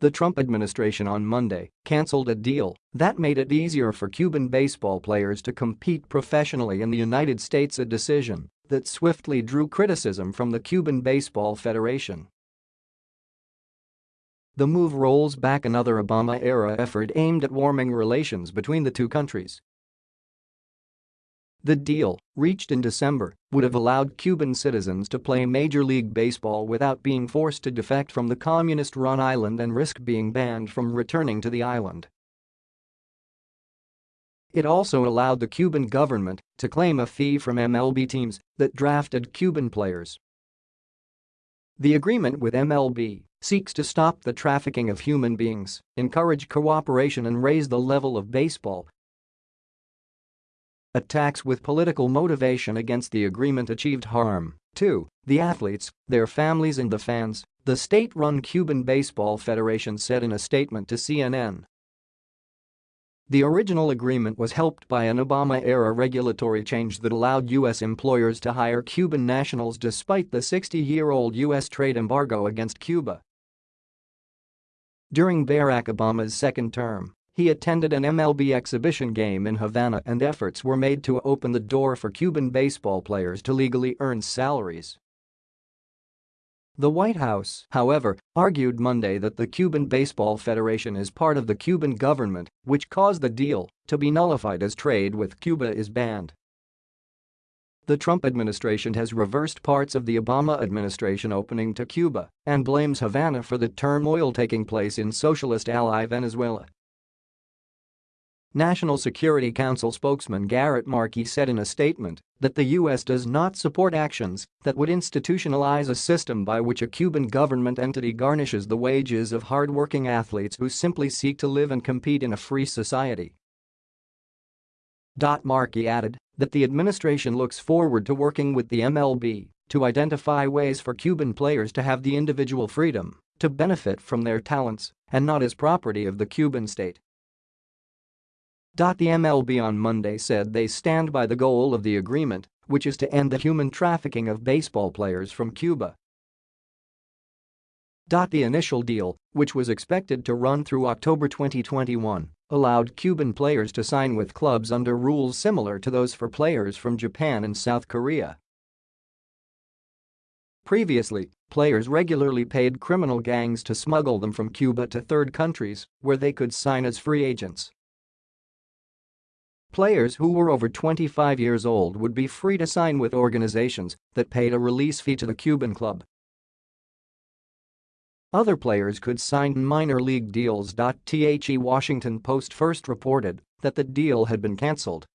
The Trump administration on Monday canceled a deal that made it easier for Cuban baseball players to compete professionally in the United States a decision that swiftly drew criticism from the Cuban Baseball Federation. The move rolls back another Obama-era effort aimed at warming relations between the two countries. The deal, reached in December, would have allowed Cuban citizens to play Major League Baseball without being forced to defect from the communist-run island and risk being banned from returning to the island. It also allowed the Cuban government to claim a fee from MLB teams that drafted Cuban players. The agreement with MLB seeks to stop the trafficking of human beings, encourage cooperation and raise the level of baseball Attacks with political motivation against the agreement achieved harm to the athletes, their families and the fans, the state-run Cuban Baseball Federation said in a statement to CNN. The original agreement was helped by an Obama-era regulatory change that allowed U.S. employers to hire Cuban nationals despite the 60-year-old U.S. trade embargo against Cuba. During Barack Obama's second term, he attended an MLB exhibition game in Havana and efforts were made to open the door for Cuban baseball players to legally earn salaries. The White House, however, argued Monday that the Cuban Baseball Federation is part of the Cuban government, which caused the deal to be nullified as trade with Cuba is banned. The Trump administration has reversed parts of the Obama administration opening to Cuba and blames Havana for the turmoil taking place in socialist ally Venezuela. National Security Council spokesman Garrett Marquis said in a statement that the U.S. does not support actions that would institutionalize a system by which a Cuban government entity garnishes the wages of hard-working athletes who simply seek to live and compete in a free society. Marquis added that the administration looks forward to working with the MLB to identify ways for Cuban players to have the individual freedom to benefit from their talents and not as property of the Cuban state. The MLB on Monday said they stand by the goal of the agreement, which is to end the human trafficking of baseball players from Cuba. The initial deal, which was expected to run through October 2021, allowed Cuban players to sign with clubs under rules similar to those for players from Japan and South Korea. Previously, players regularly paid criminal gangs to smuggle them from Cuba to third countries where they could sign as free agents. Players who were over 25 years old would be free to sign with organizations that paid a release fee to the Cuban club. Other players could sign minor league deals. The Washington Post first reported that the deal had been cancelled